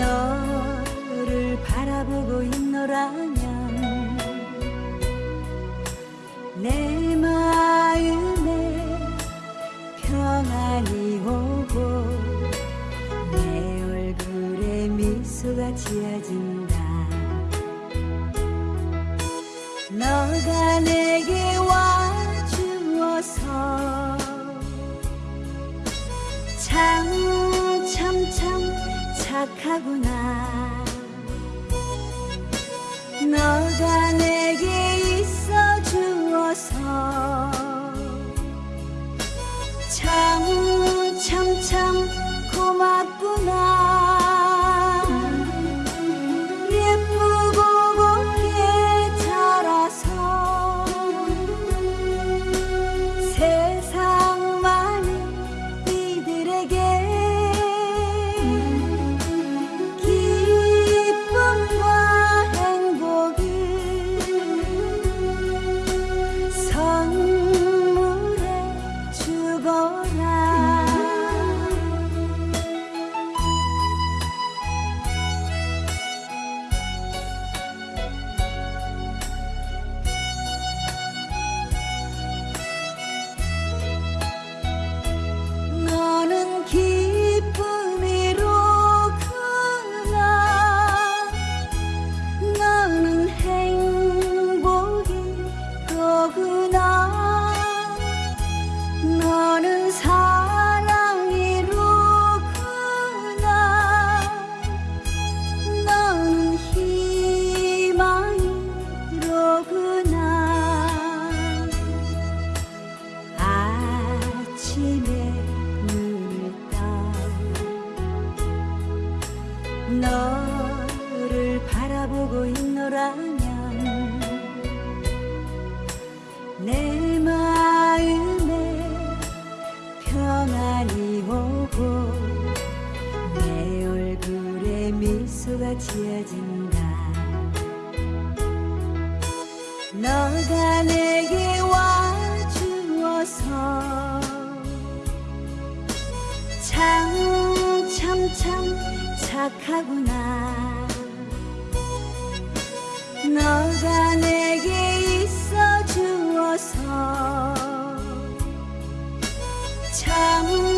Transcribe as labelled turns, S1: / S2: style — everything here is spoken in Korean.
S1: 너를 바라보고 있노라면 내 마음에 평안이 오고 내 얼굴에 미소가 지어진다. 너가 내 착하구나. 너가 내게 있어 주어서 참 참 참 고맙구나. 예쁘고 곱게 자라서 세상 많은 이들에게 있노라면 내 마음에 평안이 오고 내 얼굴에 미소가 지어진다. 너가 내게 와주어서 참 참 참 착하구나 너가 내게 있어 주어서. 참참